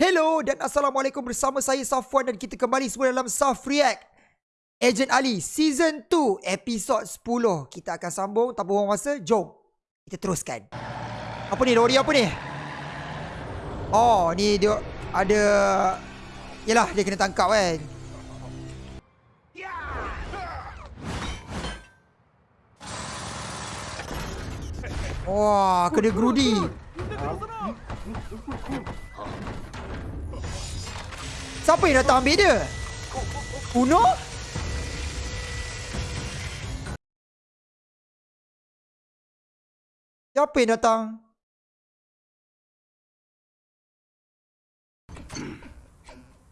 Hello dan Assalamualaikum bersama saya Safwan dan kita kembali semua dalam Saf React. Agent Ali Season 2 Episod 10 Kita akan sambung tanpa buang masa Jom. Kita teruskan. Apa ni Lori apa ni? Oh ni dia ada Yelah dia kena tangkap kan? Wah kena gerudi Siapa yang datang ambil dia? Uno? Siapa yang datang?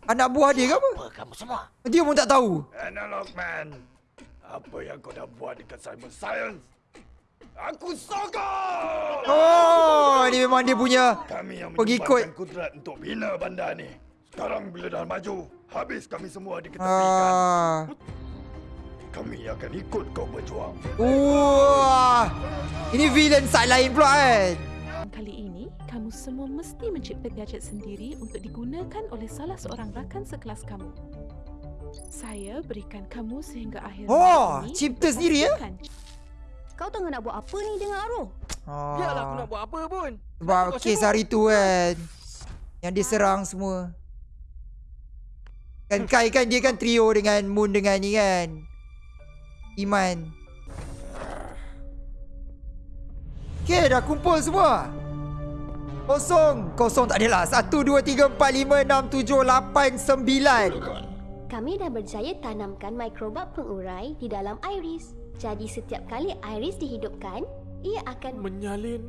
Anak buah dia ke apa? Apa kamu semua? Dia pun tak tahu. Analog Man, apa yang kau dah buat dekat Simon Science? Aku sokong! Oh, ini memang dia punya Kami yang Pengikut. menyumbangkan kudrat untuk bina bandar ni. Sekarang bila dah maju, habis kami semua diketepikan. Ah. Kami akan ikut kau berjuang. Wah. Ini villain side lain pula kan. Kali ini, kamu semua mesti mencipta gadget sendiri untuk digunakan oleh salah seorang rakan sekelas kamu. Saya berikan kamu sehingga akhir Oh, ini cipta sendiri, ya? Kau tengah nak buat apa ni dengan Aroh? Biarlah aku Ah. nak buat apa pun. Sebab kes hari tu kan. Yang dia serang semua. Kan Kai kan dia kan trio dengan Moon dengan ni kan. Iman. Okay dah kumpul semua. Kosong. Kosong tak adalah. Satu, dua, tiga, empat, lima, enam, tujuh, lapan, sembilan. Kami dah berjaya tanamkan mikrobak pengurai di dalam iris. Jadi setiap kali iris dihidupkan, ia akan menyalin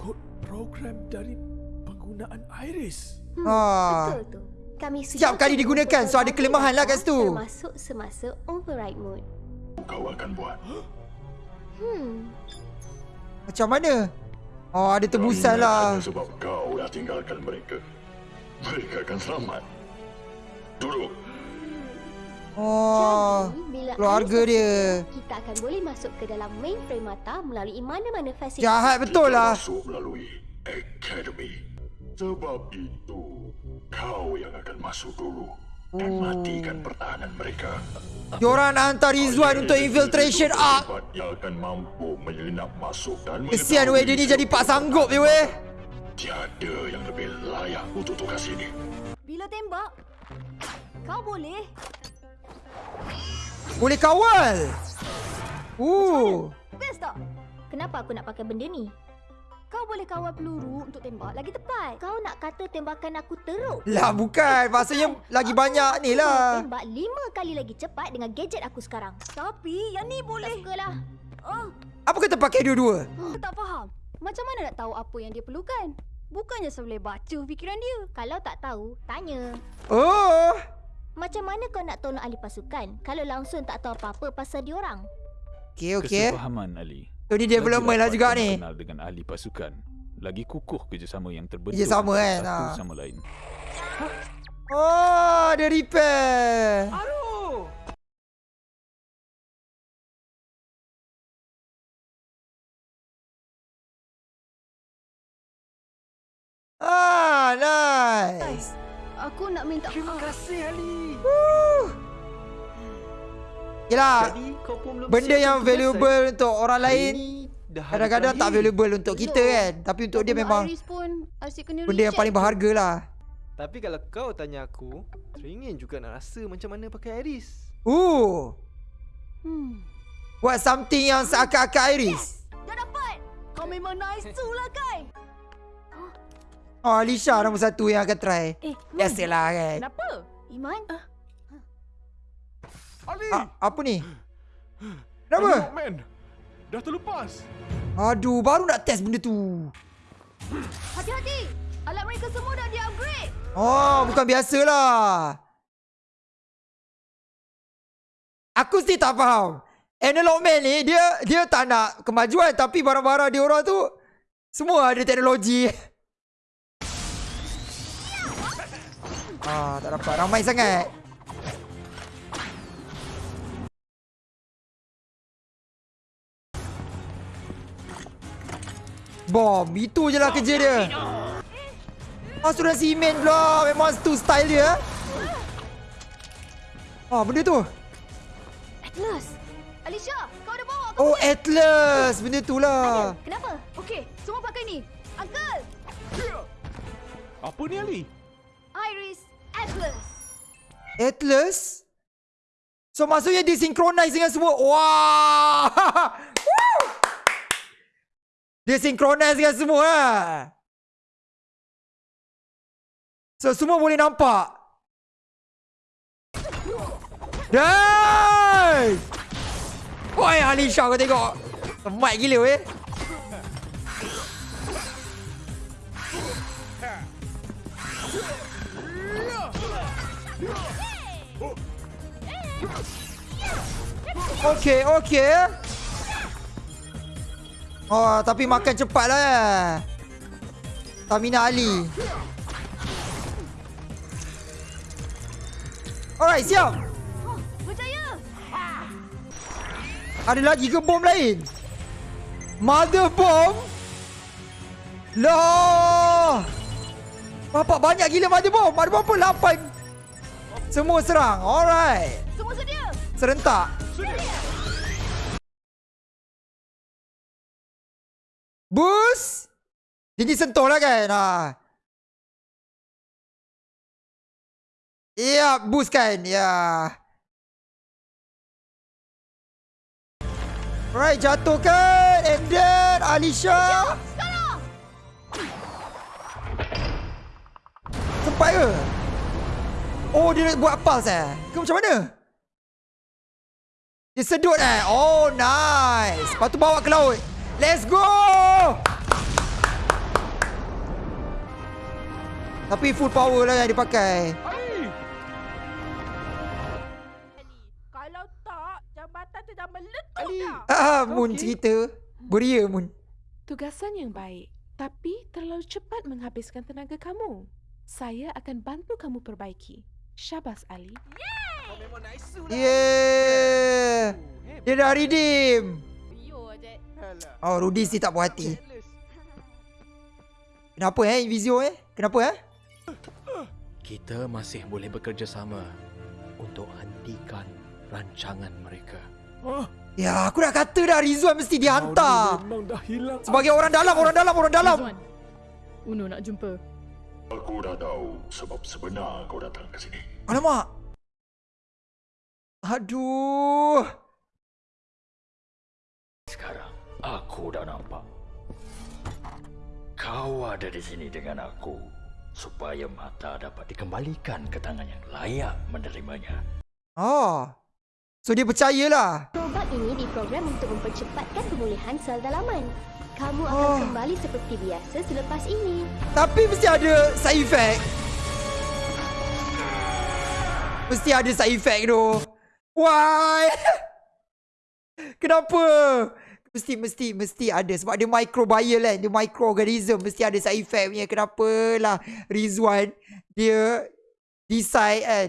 kod program dari penggunaan Iris. hmm, Ah. betul tu. Kami Setiap kali digunakan, so ada kelemahan lah kat situ. Termasuk semasa override mode. Kau akan buat. Hmm, Macam mana? Oh ada tebusan lah. sebab kau dah tinggalkan mereka. Mereka akan selamat. Duduk. Oh. jadi bila keluarga dia. kita akan boleh masuk ke dalam mainframe mata melalui mana-mana fasilitas. Jahat betul lah. Masuk melalui Academy. Sebab itu, kau yang akan masuk dulu. Dan matikan pertahanan mereka. Diorang nak hantar Rizwan untuk infiltration arc. Hebat Yang akan mampu menyelinap masuk dan Kesian weh dia ni jadi pak sanggup je weh. Tiada yang lebih layak untuk tugas ini. Bila tembak, kau boleh Boleh kawal. Uh. Best tak? Kenapa aku nak pakai benda ni? Kau boleh kawal peluru untuk tembak lagi tepat. Kau nak kata tembakan aku teruk? Lah bukan. Maksudnya lagi banyak ni lah. Tembak lima kali lagi cepat dengan gadget aku sekarang. Tapi yang ni boleh. Tak sukalah. Oh, Apa kata pakai dua-dua? aku tak faham. Macam mana nak tahu apa yang dia perlukan? Bukannya saya boleh baca fikiran dia. Kalau tak tahu, tanya. Oh. Macam mana kau nak tolong ahli pasukan kalau langsung tak tahu apa-apa pasal diorang? Okay, okay. Kesepahaman Ali. So ni development lah juga ni. Kenal dengan ahli pasukan. Lagi kukuh kerjasama yang terbentuk Kerjasama antara kan, satu ah. sama lain. Oh, ada repair. Aduh! Ah, nice. Aku nak minta Terima kasih Ali. Yelah, Jadi kau pun belum benda yang valuable untuk orang lain kadang-kadang tak valuable untuk kita kan. Tapi untuk dia memang pun benda yang paling berharga lah. Tapi kalau kau tanya aku, teringin juga nak rasa macam mana pakai Iris. Uh, Hmm. buat something yang seakan-akan Iris. Dah dapat. Kau memang nice tu lah Kai. Oh, Alisha nombor satu yang akan try. Eh, Biasalah kan. Kenapa? Iman? Ali! Ah, apa ni? Kenapa? Man! Dah terlepas! Aduh, baru nak test benda tu. Hati-hati. Alat mereka semua dah di-upgrade. Oh, bukan biasalah. Aku still tak faham. Analog Man ni dia dia tak nak kemajuan tapi barang-barang dia orang tu semua ada teknologi. Ah, tak dapat. Ramai sangat. Bom, itu je lah kerja dia. Masuk dalam simen pula. Memang tu style dia. Ah, benda tu. Atlas! Alicia, kau dah bawa Oh, Atlas. Benda tu lah. Kenapa? Okey, semua pakai ni. Uncle! Apa ni Ali? Iris, Atlas! Atlas? So maksudnya dia synchronize dengan semua. Wah! Woo! dia synchronize dengan semua lah. So semua boleh nampak. Dai! Woi Alisha kau tengok. Semat gila weh. Okey, okey. Oh, tapi makan cepat lah. eh. Tamina Ali. Alright, siap. Berjaya! Ada lagi ke bom lain? Mother bomb? Lah. Bapak banyak gila mother bomb. Mother bomb pun 8. Semua serang. Alright. Semua sedia! Serentak. Boost. Jadi sentuh lah kan. Ha. Ya, boost kan. Ya. Alright, jatuhkan. And then Alicia. Sempat ke? Oh, dia nak buat pulse eh? Ke macam mana? Dia sedut eh? Oh, nice. Lepas tu bawa ke laut. Let's go! Tapi full power lah yang dia pakai. Kalau tak, jambatan tu dah meletup dah. Ah, Moon Okey. cerita. Beria Moon. Tugasan yang baik, tapi terlalu cepat menghabiskan tenaga kamu. Saya akan bantu kamu perbaiki. Syabas Ali. Kau memang nice lah. Yeah. Dia dah redeem. Oh, Rudy si tak puas hati. Kenapa eh Invisio eh? Kenapa eh? Kita masih boleh bekerjasama untuk hentikan rancangan mereka. Ya, aku dah kata dah Rizwan mesti dihantar. Memang dah hilang. Sebagai orang dalam, orang dalam, orang dalam. Rizwan, Uno nak jumpa. Aku dah tahu sebab sebenar kau datang ke sini. Alamak. Aduh. Sekarang aku dah nampak. Kau ada di sini dengan aku supaya mata dapat dikembalikan ke tangan yang layak menerimanya. Oh. So dia percayalah. Robot ini diprogram untuk mempercepatkan pemulihan sel dalaman. Kamu akan Oh. kembali seperti biasa selepas ini. Tapi mesti ada side effect. Mesti ada side effect tu. Why? Kenapa? Mesti mesti mesti ada sebab dia microbial kan. Dia microorganism mesti ada side effect punya. Kenapalah Rizwan dia decide kan.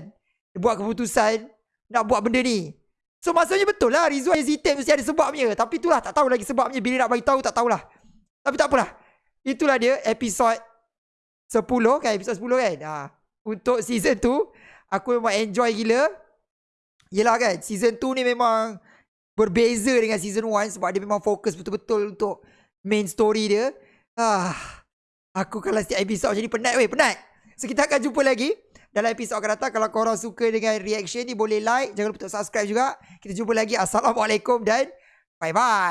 Dia buat keputusan nak buat benda ni. So maksudnya betul lah Rizwan hesitate mesti ada sebabnya. Tapi itulah tak tahu lagi sebabnya. Bila nak bagi tahu tak tahulah. Tapi tak apalah. Itulah dia episod 10 kan episod 10 kan. Ha. Untuk season 2 aku memang enjoy gila. Yelah kan season 2 ni memang berbeza dengan season 1 sebab dia memang fokus betul-betul untuk main story dia. Ah, aku kalau setiap episod macam ni penat weh, penat. So kita akan jumpa lagi dalam episod akan datang. Kalau korang suka dengan reaction ni boleh like, jangan lupa untuk subscribe juga. Kita jumpa lagi. Assalamualaikum dan bye-bye.